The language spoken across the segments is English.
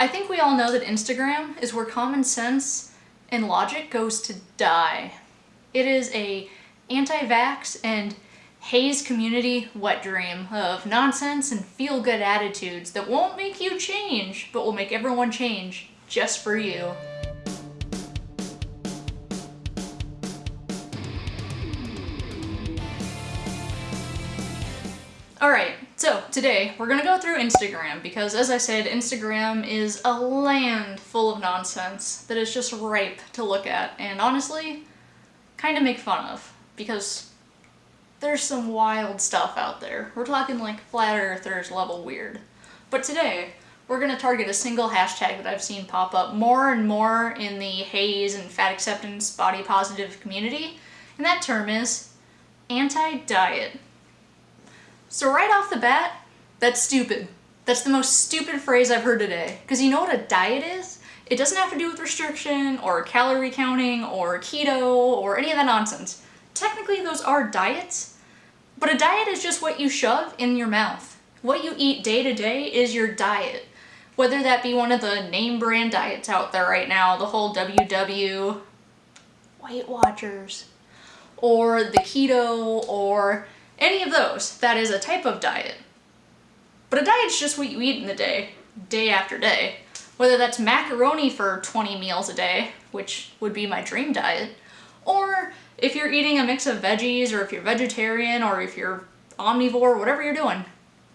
I think we all know that Instagram is where common sense and logic goes to die. It is a anti-vax and HAES community wet dream of nonsense and feel-good attitudes that won't make you change, but will make everyone change just for you. Alright, so today we're gonna go through Instagram because as I said, Instagram is a land full of nonsense that is just ripe to look at and honestly, kind of make fun of because there's some wild stuff out there. We're talking like flat earthers level weird. But today, we're gonna target a single hashtag that I've seen pop up more and more in the HAES and fat acceptance body positive community, and that term is anti-diet. So right off the bat, that's stupid. That's the most stupid phrase I've heard today. Because you know what a diet is? It doesn't have to do with restriction or calorie counting or keto or any of that nonsense. Technically those are diets, but a diet is just what you shove in your mouth. What you eat day to day is your diet. Whether that be one of the name brand diets out there right now, the whole WW, Weight Watchers, or the keto, or any of those, that is a type of diet. But a diet's just what you eat in the day, day after day. Whether that's macaroni for 20 meals a day, which would be my dream diet, or if you're eating a mix of veggies, or if you're vegetarian, or if you're omnivore, whatever you're doing.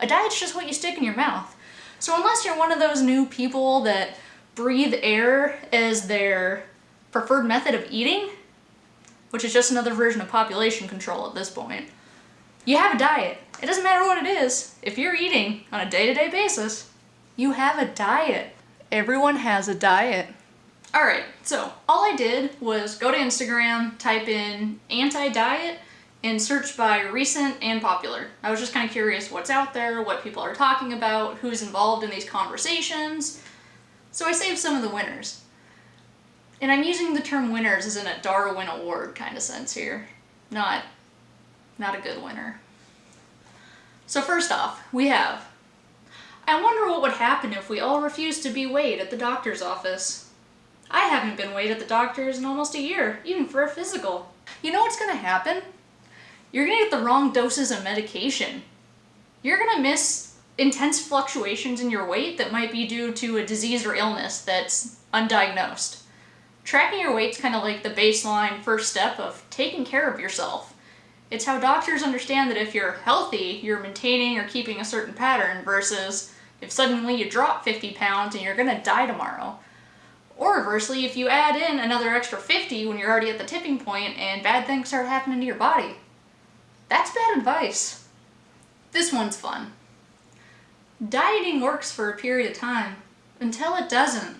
A diet's just what you stick in your mouth. So unless you're one of those new people that breathe air as their preferred method of eating, which is just another version of population control at this point, you have a diet. It doesn't matter what it is. If you're eating on a day-to-day -day basis, you have a diet. Everyone has a diet. Alright, so all I did was go to Instagram, type in anti-diet, and search by recent and popular. I was just kind of curious what's out there, what people are talking about, who's involved in these conversations. So I saved some of the winners. And I'm using the term winners as in a Darwin Award kind of sense here, not not a good winner. So first off, we have, I wonder what would happen if we all refused to be weighed at the doctor's office. I haven't been weighed at the doctor's in almost a year, even for a physical. You know what's gonna happen? You're gonna get the wrong doses of medication. You're gonna miss intense fluctuations in your weight that might be due to a disease or illness that's undiagnosed. Tracking your weight's kind of like the baseline first step of taking care of yourself. It's how doctors understand that if you're healthy, you're maintaining or keeping a certain pattern versus if suddenly you drop 50 pounds and you're gonna die tomorrow. Or reversely, if you add in another extra 50 when you're already at the tipping point and bad things start happening to your body. That's bad advice. This one's fun. Dieting works for a period of time until it doesn't.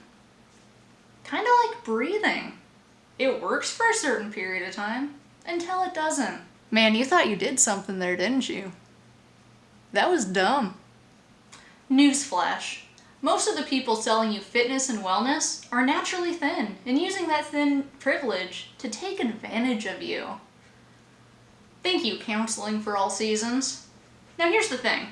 Kind of like breathing. It works for a certain period of time until it doesn't. Man, you thought you did something there, didn't you? That was dumb. Newsflash. Most of the people selling you fitness and wellness are naturally thin and using that thin privilege to take advantage of you. Thank you, Counseling for All Seasons. Now here's the thing.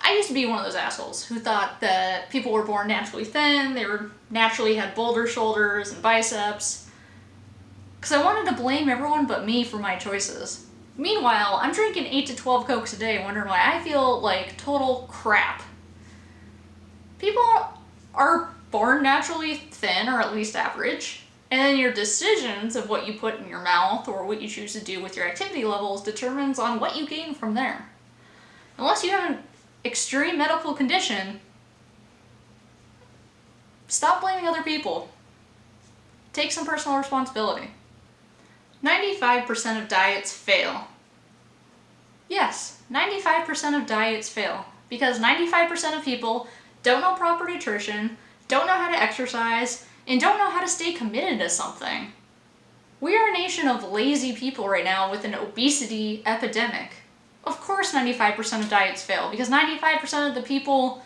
I used to be one of those assholes who thought that people were born naturally thin, they were naturally had boulder shoulders and biceps, because I wanted to blame everyone but me for my choices. Meanwhile, I'm drinking 8 to 12 Cokes a day wondering why I feel like total crap. People are born naturally thin, or at least average, and then your decisions of what you put in your mouth or what you choose to do with your activity levels determines on what you gain from there. Unless you have an extreme medical condition, stop blaming other people. Take some personal responsibility. 95% of diets fail. Yes, 95% of diets fail because 95% of people don't know proper nutrition, don't know how to exercise, and don't know how to stay committed to something. We are a nation of lazy people right now with an obesity epidemic. Of course 95% of diets fail because 95% of the people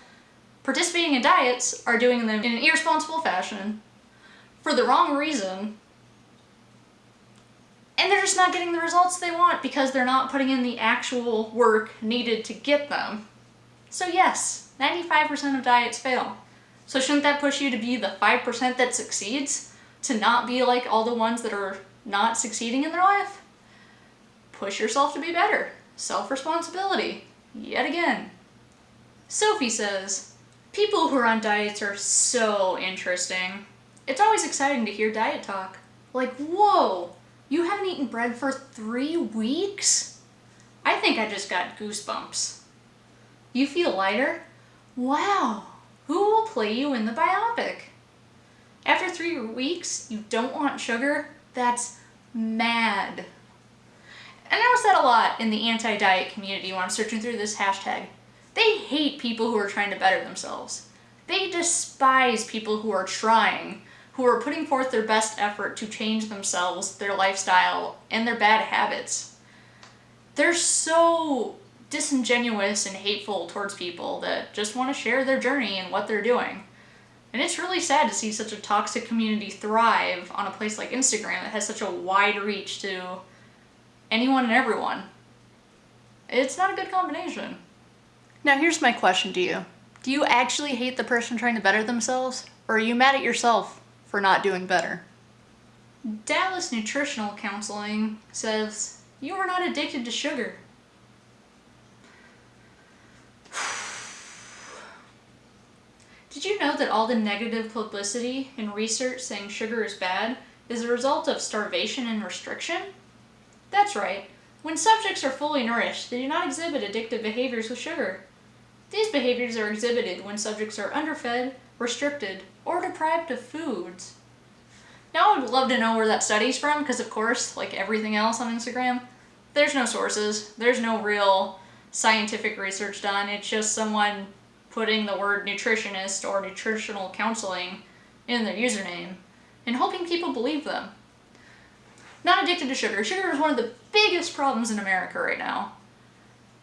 participating in diets are doing them in an irresponsible fashion for the wrong reason and they're just not getting the results they want because they're not putting in the actual work needed to get them. So yes, 95% of diets fail. So shouldn't that push you to be the 5% that succeeds? To not be like all the ones that are not succeeding in their life? Push yourself to be better. Self-responsibility. Yet again. Sophie says, People who are on diets are so interesting. It's always exciting to hear diet talk. Like, whoa, you haven't eaten bread for three weeks? I think I just got goosebumps. You feel lighter? Wow, who will play you in the biopic? After three weeks, you don't want sugar? That's mad. And I notice that a lot in the anti-diet community when I'm searching through this hashtag. They hate people who are trying to better themselves. They despise people who are trying, who are putting forth their best effort to change themselves, their lifestyle, and their bad habits. They're so disingenuous and hateful towards people that just want to share their journey and what they're doing. And it's really sad to see such a toxic community thrive on a place like Instagram that has such a wide reach to anyone and everyone. It's not a good combination. Now here's my question to you. Do you actually hate the person trying to better themselves? Or are you mad at yourself for not doing better? Dallas Nutritional Counseling says, you are not addicted to sugar. Did you know that all the negative publicity and research saying sugar is bad is a result of starvation and restriction? That's right. When subjects are fully nourished, they do not exhibit addictive behaviors with sugar. These behaviors are exhibited when subjects are underfed, restricted, or deprived of foods. Now I would love to know where that study's from, because of course, like everything else on Instagram, there's no sources, there's no real scientific research done, it's just someone putting the word nutritionist or nutritional counseling in their username and hoping people believe them. Not addicted to sugar. Sugar is one of the biggest problems in America right now.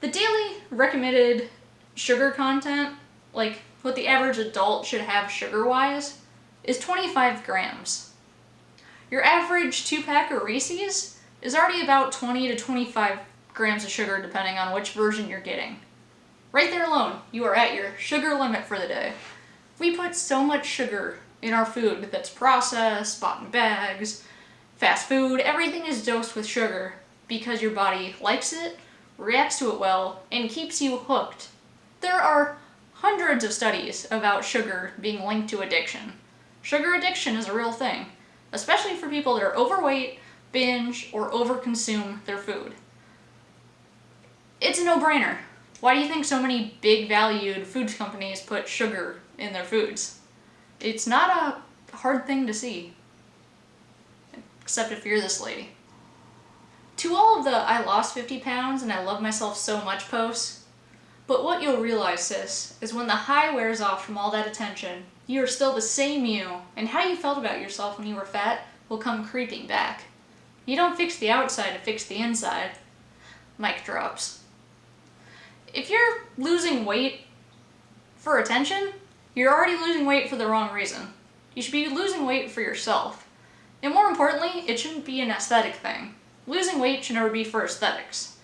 The daily recommended sugar content, like what the average adult should have sugar-wise, is 25 grams. Your average two-pack of Reese's is already about 20 to 25 grams of sugar depending on which version you're getting. Right there alone, you are at your sugar limit for the day. We put so much sugar in our food that's processed, bought in bags, fast food, everything is dosed with sugar because your body likes it, reacts to it well, and keeps you hooked there are hundreds of studies about sugar being linked to addiction. Sugar addiction is a real thing, especially for people that are overweight, binge, or overconsume their food. It's a no-brainer. Why do you think so many big valued foods companies put sugar in their foods? It's not a hard thing to see. Except if you're this lady. To all of the I lost 50 pounds and I love myself so much posts, but what you'll realize, sis, is when the high wears off from all that attention, you are still the same you, and how you felt about yourself when you were fat will come creeping back. You don't fix the outside to fix the inside. Mic drops. If you're losing weight for attention, you're already losing weight for the wrong reason. You should be losing weight for yourself. And more importantly, it shouldn't be an aesthetic thing. Losing weight should never be for aesthetics.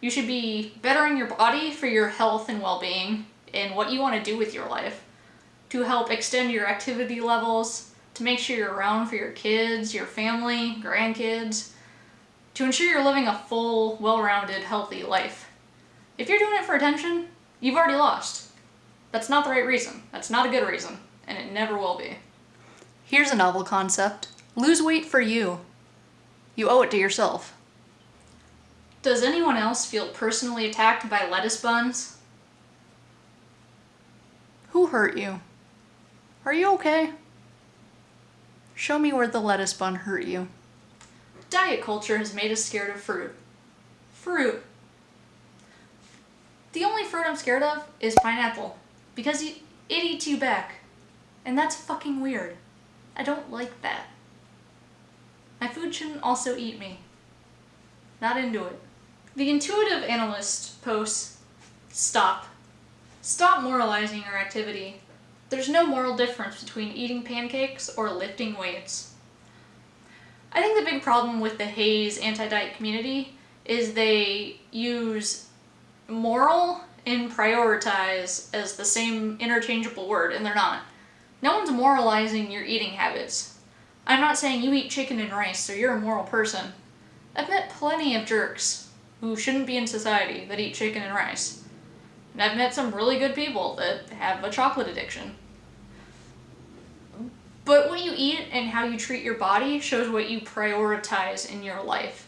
You should be bettering your body for your health and well-being and what you want to do with your life to help extend your activity levels, to make sure you're around for your kids, your family, grandkids, to ensure you're living a full, well-rounded, healthy life. If you're doing it for attention, you've already lost. That's not the right reason. That's not a good reason, and it never will be. Here's a novel concept. Lose weight for you. You owe it to yourself. Does anyone else feel personally attacked by lettuce buns? Who hurt you? Are you okay? Show me where the lettuce bun hurt you. Diet culture has made us scared of fruit. Fruit. The only fruit I'm scared of is pineapple. Because it eats you back. And that's fucking weird. I don't like that. My food shouldn't also eat me. Not into it. The intuitive analyst posts, stop. Stop moralizing your activity. There's no moral difference between eating pancakes or lifting weights. I think the big problem with the HAES anti-diet community is they use moral and prioritize as the same interchangeable word, and they're not. No one's moralizing your eating habits. I'm not saying you eat chicken and rice, so you're a moral person. I've met plenty of jerks who shouldn't be in society that eat chicken and rice. And I've met some really good people that have a chocolate addiction. But what you eat and how you treat your body shows what you prioritize in your life.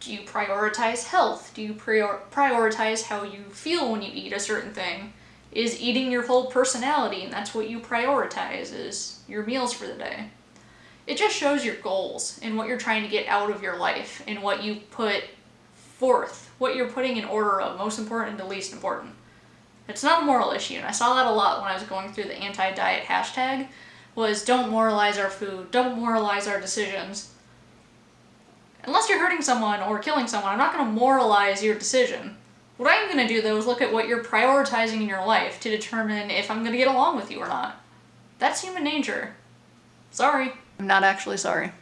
Do you prioritize health? Do you prior prioritize how you feel when you eat a certain thing? Is eating your whole personality and that's what you prioritize is your meals for the day. It just shows your goals and what you're trying to get out of your life and what you put forth, what you're putting in order of most important to least important. It's not a moral issue, and I saw that a lot when I was going through the anti-diet hashtag, was don't moralize our food, don't moralize our decisions. Unless you're hurting someone or killing someone, I'm not going to moralize your decision. What I'm going to do though is look at what you're prioritizing in your life to determine if I'm going to get along with you or not. That's human nature. Sorry. I'm not actually sorry.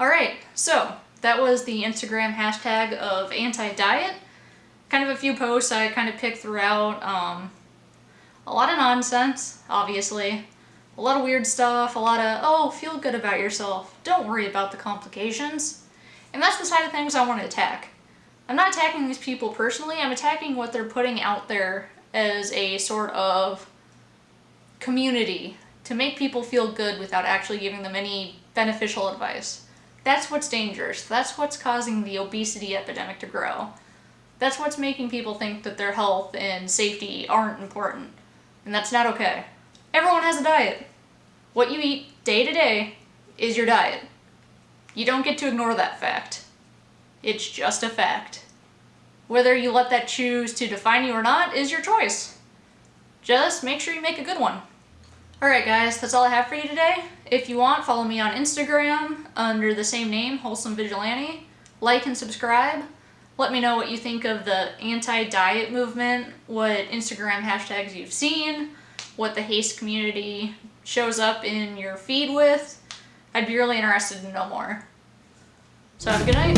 Alright, so that was the Instagram hashtag of anti-diet. Kind of a few posts I kind of picked throughout. Um, a lot of nonsense, obviously. A lot of weird stuff, a lot of, oh, feel good about yourself. Don't worry about the complications. And that's the side of things I want to attack. I'm not attacking these people personally, I'm attacking what they're putting out there as a sort of community to make people feel good without actually giving them any beneficial advice. That's what's dangerous. That's what's causing the obesity epidemic to grow. That's what's making people think that their health and safety aren't important. And that's not okay. Everyone has a diet. What you eat day to day is your diet. You don't get to ignore that fact. It's just a fact. Whether you let that choose to define you or not is your choice. Just make sure you make a good one. Alright guys, that's all I have for you today. If you want, follow me on Instagram under the same name, Wholesome Vigilante. Like and subscribe. Let me know what you think of the anti-diet movement, what Instagram hashtags you've seen, what the HAES community shows up in your feed with. I'd be really interested to know more. So have a good night.